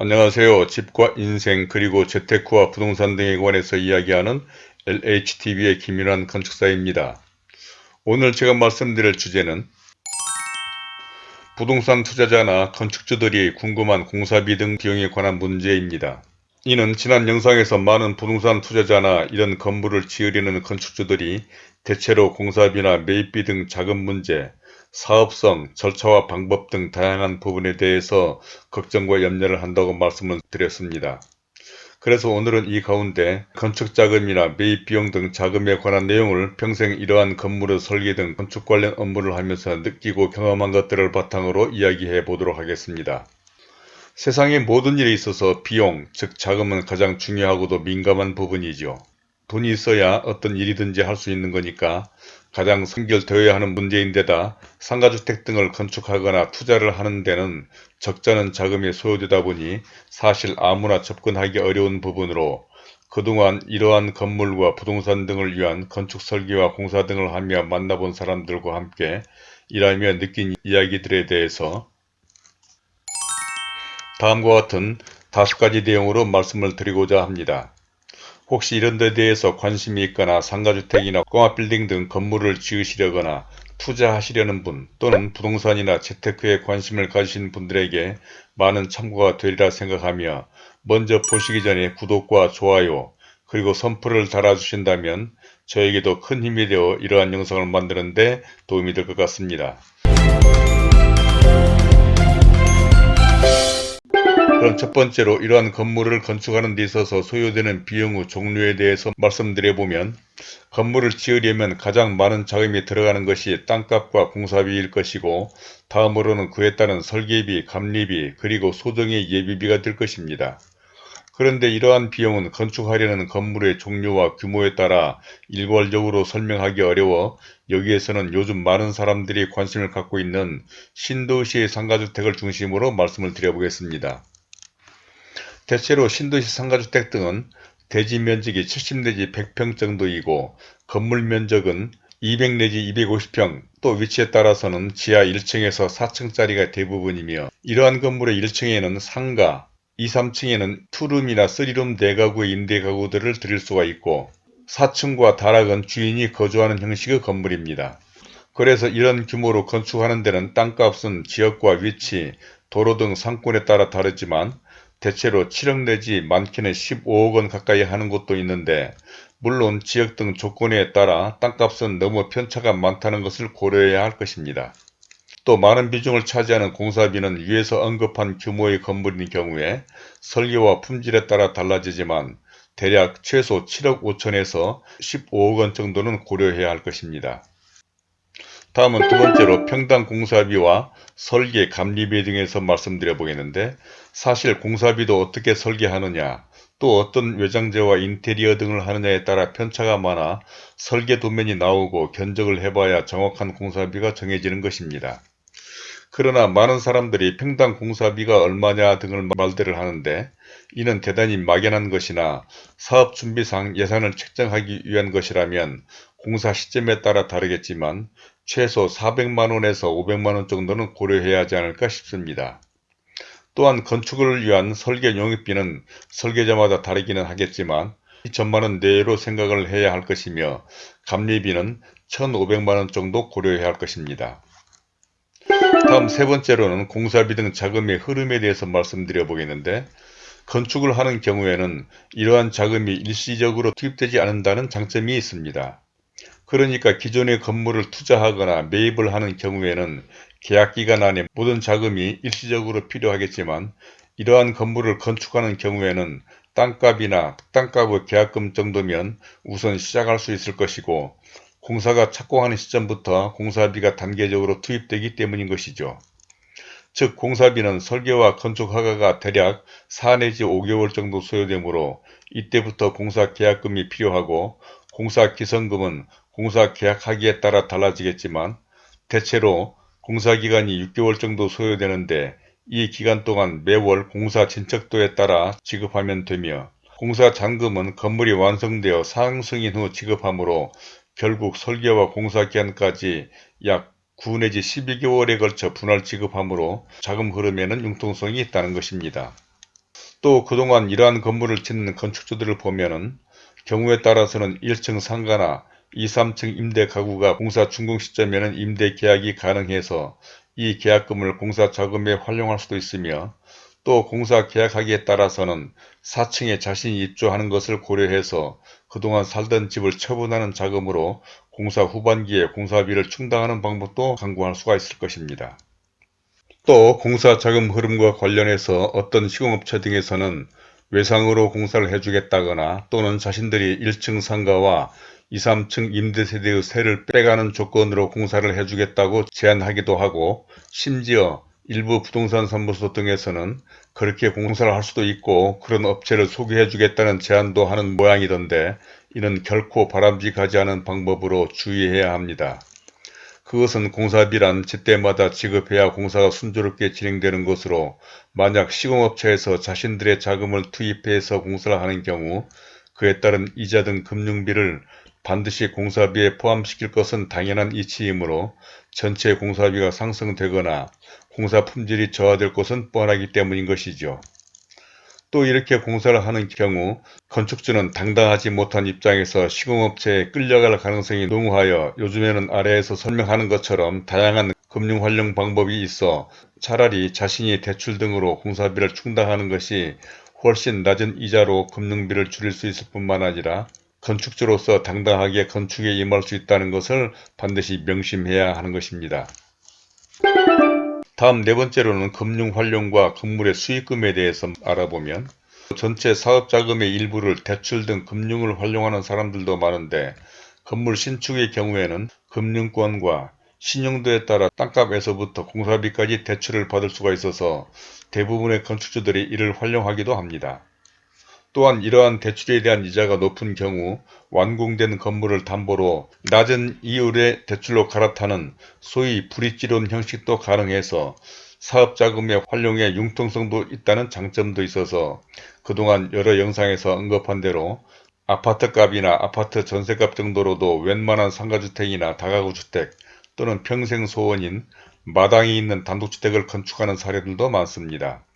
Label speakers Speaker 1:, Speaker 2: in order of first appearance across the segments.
Speaker 1: 안녕하세요. 집과 인생 그리고 재테크와 부동산 등에 관해서 이야기하는 LHTV의 김윤환 건축사입니다. 오늘 제가 말씀드릴 주제는 부동산 투자자나 건축주들이 궁금한 공사비 등 비용에 관한 문제입니다. 이는 지난 영상에서 많은 부동산 투자자나 이런 건물을 지으려는 건축주들이 대체로 공사비나 매입비 등 자금 문제, 사업성, 절차와 방법 등 다양한 부분에 대해서 걱정과 염려를 한다고 말씀을 드렸습니다. 그래서 오늘은 이 가운데 건축자금이나 매입비용 등 자금에 관한 내용을 평생 이러한 건물의 설계 등 건축 관련 업무를 하면서 느끼고 경험한 것들을 바탕으로 이야기해 보도록 하겠습니다. 세상의 모든 일에 있어서 비용, 즉 자금은 가장 중요하고도 민감한 부분이죠. 돈이 있어야 어떤 일이든지 할 수 있는 거니까 가장 선결되어야 하는 문제인데다 상가주택 등을 건축하거나 투자를 하는 데는 적잖은 자금이 소요되다 보니 사실 아무나 접근하기 어려운 부분으로 그동안 이러한 건물과 부동산 등을 위한 건축 설계와 공사 등을 하며 만나본 사람들과 함께 일하며 느낀 이야기들에 대해서 다음과 같은 다섯 가지 내용으로 말씀을 드리고자 합니다. 혹시 이런 데 대해서 관심이 있거나 상가주택이나 꼬마빌딩 등 건물을 지으시려거나 투자하시려는 분 또는 부동산이나 재테크에 관심을 가지신 분들에게 많은 참고가 되리라 생각하며 먼저 보시기 전에 구독과 좋아요 그리고 선풀을 달아주신다면 저에게도 큰 힘이 되어 이러한 영상을 만드는데 도움이 될 것 같습니다. 그럼 첫 번째로 이러한 건물을 건축하는 데 있어서 소요되는 비용의 종류에 대해서 말씀드려보면 건물을 지으려면 가장 많은 자금이 들어가는 것이 땅값과 공사비일 것이고 다음으로는 그에 따른 설계비, 감리비, 그리고 소정의 예비비가 될 것입니다. 그런데 이러한 비용은 건축하려는 건물의 종류와 규모에 따라 일괄적으로 설명하기 어려워 여기에서는 요즘 많은 사람들이 관심을 갖고 있는 신도시의 상가주택을 중심으로 말씀을 드려보겠습니다. 대체로 신도시 상가주택 등은 대지 면적이 70 내지 100평 정도이고 건물 면적은 200 내지 250평 또 위치에 따라서는 지하 1층에서 4층짜리가 대부분이며 이러한 건물의 1층에는 상가, 2, 3층에는 투룸이나 3룸 내가구의 임대가구들을 드릴 수가 있고 4층과 다락은 주인이 거주하는 형식의 건물입니다. 그래서 이런 규모로 건축하는 데는 땅값은 지역과 위치, 도로 등 상권에 따라 다르지만 대체로 7억 내지 많게는 15억 원 가까이 하는 곳도 있는데 물론 지역 등 조건에 따라 땅값은 너무 편차가 많다는 것을 고려해야 할 것입니다. 또 많은 비중을 차지하는 공사비는 위에서 언급한 규모의 건물인 경우에 설계와 품질에 따라 달라지지만 대략 최소 7억 5천에서 15억 원 정도는 고려해야 할 것입니다. 다음은 두 번째로 평당 공사비와 설계, 감리비 등에서 말씀드려 보겠는데 사실 공사비도 어떻게 설계하느냐 또 어떤 외장재와 인테리어 등을 하느냐에 따라 편차가 많아 설계 도면이 나오고 견적을 해봐야 정확한 공사비가 정해지는 것입니다. 그러나 많은 사람들이 평당 공사비가 얼마냐 등을 말들을 하는데 이는 대단히 막연한 것이나 사업 준비상 예산을 책정하기 위한 것이라면 공사 시점에 따라 다르겠지만 최소 400만원에서 500만원 정도는 고려해야 하지 않을까 싶습니다. 또한 건축을 위한 설계 용역비는 설계자마다 다르기는 하겠지만 이 전만원 내로 생각을 해야 할 것이며 감리비는 1500만원 정도 고려해야 할 것입니다. 다음 세 번째로는 공사비 등 자금의 흐름에 대해서 말씀드려 보겠는데 건축을 하는 경우에는 이러한 자금이 일시적으로 투입되지 않는다는 장점이 있습니다. 그러니까 기존의 건물을 투자하거나 매입을 하는 경우에는 계약기간 안에 모든 자금이 일시적으로 필요하겠지만 이러한 건물을 건축하는 경우에는 땅값이나 땅값의 계약금 정도면 우선 시작할 수 있을 것이고 공사가 착공하는 시점부터 공사비가 단계적으로 투입되기 때문인 것이죠. 즉 공사비는 설계와 건축 허가가 대략 4 내지 5개월 정도 소요되므로 이때부터 공사 계약금이 필요하고 공사 기성금은 공사 계약하기에 따라 달라지겠지만 대체로 공사기간이 6개월 정도 소요되는데 이 기간 동안 매월 공사 진척도에 따라 지급하면 되며 공사 잔금은 건물이 완성되어 상승인 후 지급하므로 결국 설계와 공사 기간까지 약 9 내지 12개월에 걸쳐 분할 지급하므로 자금 흐름에는 융통성이 있다는 것입니다. 또 그동안 이러한 건물을 짓는 건축주들을 보면 은 경우에 따라서는 1층 상가나 2, 3층 임대 가구가 공사 준공 시점에는 임대 계약이 가능해서 이 계약금을 공사 자금에 활용할 수도 있으며 또 공사 계약하기에 따라서는 4층에 자신이 입주하는 것을 고려해서 그동안 살던 집을 처분하는 자금으로 공사 후반기에 공사비를 충당하는 방법도 강구할 수가 있을 것입니다. 또 공사 자금 흐름과 관련해서 어떤 시공업체 등에서는 외상으로 공사를 해주겠다거나 또는 자신들이 1층 상가와 2, 3층 임대세대의 세를 빼가는 조건으로 공사를 해주겠다고 제안하기도 하고 심지어 일부 부동산 사무소 등에서는 그렇게 공사를 할 수도 있고 그런 업체를 소개해 주겠다는 제안도 하는 모양이던데 이는 결코 바람직하지 않은 방법으로 주의해야 합니다. 그것은 공사비란 제때마다 지급해야 공사가 순조롭게 진행되는 것으로 만약 시공업체에서 자신들의 자금을 투입해서 공사를 하는 경우 그에 따른 이자 등 금융비를 반드시 공사비에 포함시킬 것은 당연한 이치이므로 전체 공사비가 상승되거나 공사 품질이 저하될 것은 뻔하기 때문인 것이죠. 또 이렇게 공사를 하는 경우 건축주는 당당하지 못한 입장에서 시공업체에 끌려갈 가능성이 농후하여 요즘에는 아래에서 설명하는 것처럼 다양한 금융 활용 방법이 있어 차라리 자신이 대출 등으로 공사비를 충당하는 것이 훨씬 낮은 이자로 금융비를 줄일 수 있을 뿐만 아니라 건축주로서 당당하게 건축에 임할 수 있다는 것을 반드시 명심해야 하는 것입니다. 다음 네 번째로는 금융 활용과 건물의 수익금에 대해서 알아보면 전체 사업 자금의 일부를 대출 등 금융을 활용하는 사람들도 많은데 건물 신축의 경우에는 금융권과 신용도에 따라 땅값에서부터 공사비까지 대출을 받을 수가 있어서 대부분의 건축주들이 이를 활용하기도 합니다. 또한 이러한 대출에 대한 이자가 높은 경우 완공된 건물을 담보로 낮은 이율의 대출로 갈아타는 소위 브릿지론 형식도 가능해서 사업자금의 활용에 융통성도 있다는 장점도 있어서 그동안 여러 영상에서 언급한 대로 아파트값이나 아파트 전세값 정도로도 웬만한 상가주택이나 다가구주택 또는 평생소원인 마당이 있는 단독주택을 건축하는 사례들도 많습니다.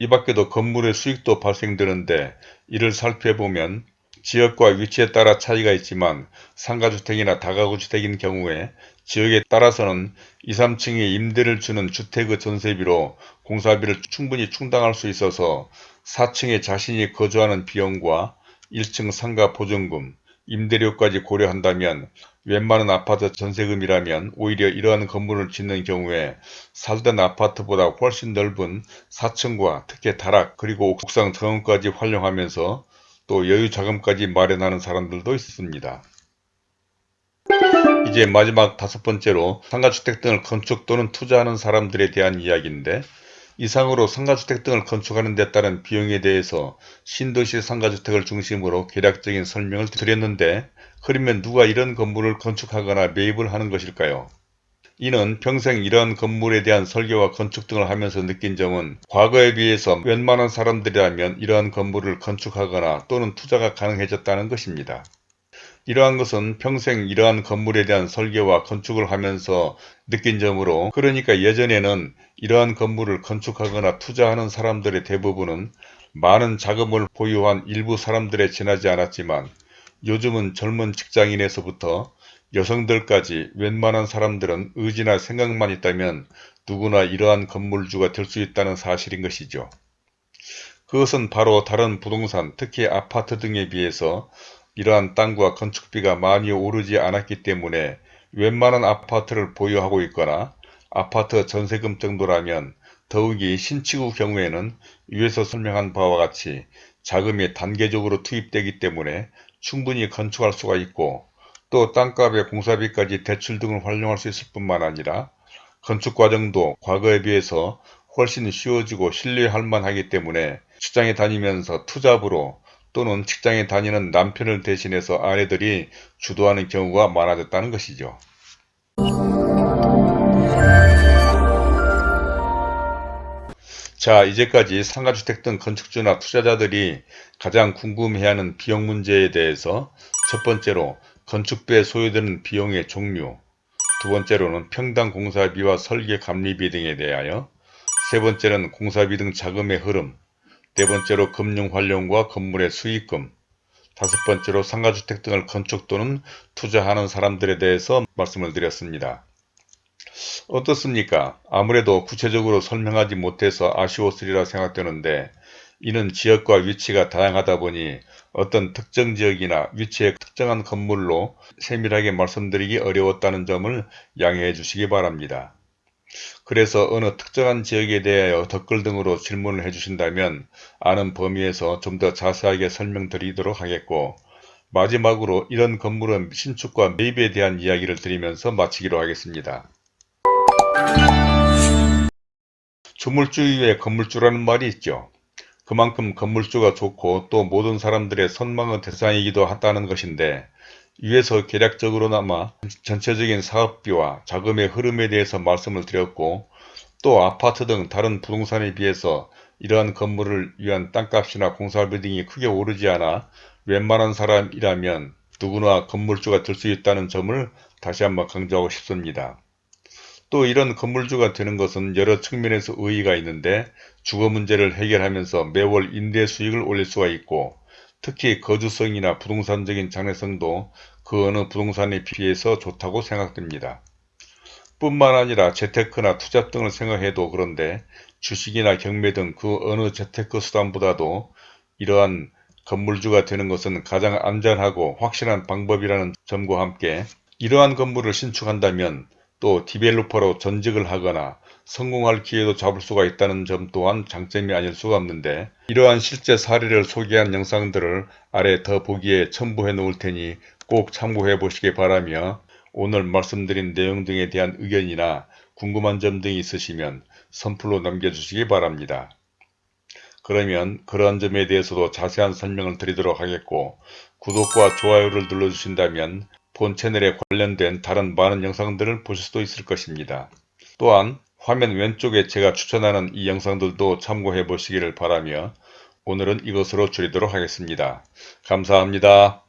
Speaker 1: 이 밖에도 건물의 수익도 발생되는데 이를 살펴보면 지역과 위치에 따라 차이가 있지만 상가주택이나 다가구주택인 경우에 지역에 따라서는 2, 3층에 임대를 주는 주택의 전세비로 공사비를 충분히 충당할 수 있어서 4층에 자신이 거주하는 비용과 1층 상가 보증금, 임대료까지 고려한다면 웬만한 아파트 전세금이라면 오히려 이러한 건물을 짓는 경우에 살던 아파트보다 훨씬 넓은 4층과 특히 다락 그리고 옥상 정원까지 활용하면서 또 여유 자금까지 마련하는 사람들도 있습니다. 이제 마지막 다섯 번째로 상가주택 등을 건축 또는 투자하는 사람들에 대한 이야기인데 이상으로 상가주택 등을 건축하는 데 따른 비용에 대해서 신도시 상가주택을 중심으로 개략적인 설명을 드렸는데 그러면 누가 이런 건물을 건축하거나 매입을 하는 것일까요? 이는 평생 이러한 건물에 대한 설계와 건축 등을 하면서 느낀 점은 과거에 비해서 웬만한 사람들이라면 이러한 건물을 건축하거나 또는 투자가 가능해졌다는 것입니다. 이러한 것은 평생 이러한 건물에 대한 설계와 건축을 하면서 느낀 점으로 그러니까 예전에는 이러한 건물을 건축하거나 투자하는 사람들의 대부분은 많은 자금을 보유한 일부 사람들에 지나지 않았지만 요즘은 젊은 직장인에서부터 여성들까지 웬만한 사람들은 의지나 생각만 있다면 누구나 이러한 건물주가 될 수 있다는 사실인 것이죠. 그것은 바로 다른 부동산, 특히 아파트 등에 비해서 이러한 땅과 건축비가 많이 오르지 않았기 때문에 웬만한 아파트를 보유하고 있거나 아파트 전세금 정도라면 더욱이 신축의 경우에는 위에서 설명한 바와 같이 자금이 단계적으로 투입되기 때문에 충분히 건축할 수가 있고 또 땅값의 공사비까지 대출 등을 활용할 수 있을 뿐만 아니라 건축 과정도 과거에 비해서 훨씬 쉬워지고 신뢰할 만하기 때문에 직장에 다니면서 투잡으로 또는 직장에 다니는 남편을 대신해서 아내들이 주도하는 경우가 많아졌다는 것이죠. 자 이제까지 상가주택 등 건축주나 투자자들이 가장 궁금해하는 비용 문제에 대해서 첫 번째로 건축비에 소요되는 비용의 종류 두 번째로는 평당 공사비와 설계 감리비 등에 대하여 세 번째는 공사비 등 자금의 흐름 네 번째로 금융활용과 건물의 수익금, 다섯 번째로 상가주택 등을 건축 또는 투자하는 사람들에 대해서 말씀을 드렸습니다. 어떻습니까? 아무래도 구체적으로 설명하지 못해서 아쉬웠으리라 생각되는데 이는 지역과 위치가 다양하다 보니 어떤 특정 지역이나 위치의 특정한 건물로 세밀하게 말씀드리기 어려웠다는 점을 양해해 주시기 바랍니다. 그래서 어느 특정한 지역에 대하여 댓글 등으로 질문을 해주신다면 아는 범위에서 좀 더 자세하게 설명드리도록 하겠고 마지막으로 이런 건물은 신축과 매입에 대한 이야기를 드리면서 마치기로 하겠습니다. 주물주 위에 건물주라는 말이 있죠. 그만큼 건물주가 좋고 또 모든 사람들의 선망의 대상이기도 하다는 것인데 위에서 계략적으로나마 전체적인 사업비와 자금의 흐름에 대해서 말씀을 드렸고 또 아파트 등 다른 부동산에 비해서 이러한 건물을 위한 땅값이나 공사비 등이 크게 오르지 않아 웬만한 사람이라면 누구나 건물주가 될 수 있다는 점을 다시 한번 강조하고 싶습니다. 또 이런 건물주가 되는 것은 여러 측면에서 의의가 있는데 주거 문제를 해결하면서 매월 임대 수익을 올릴 수가 있고 특히 거주성이나 부동산적인 장래성도 그 어느 부동산에 비해서 좋다고 생각됩니다. 뿐만 아니라 재테크나 투자 등을 생각해도 그런데 주식이나 경매 등 그 어느 재테크 수단보다도 이러한 건물주가 되는 것은 가장 안전하고 확실한 방법이라는 점과 함께 이러한 건물을 신축한다면 또 디벨로퍼로 전직을 하거나 성공할 기회도 잡을 수가 있다는 점 또한 장점이 아닐 수가 없는데 이러한 실제 사례를 소개한 영상들을 아래 더 보기에 첨부해 놓을 테니 꼭 참고해 보시기 바라며 오늘 말씀드린 내용 등에 대한 의견이나 궁금한 점 등이 있으시면 선플로 남겨주시기 바랍니다. 그러면 그러한 점에 대해서도 자세한 설명을 드리도록 하겠고 구독과 좋아요를 눌러주신다면 본 채널에 관련된 다른 많은 영상들을 보실 수도 있을 것입니다. 또한 화면 왼쪽에 제가 추천하는 이 영상들도 참고해 보시기를 바라며 오늘은 이것으로 줄이도록 하겠습니다. 감사합니다.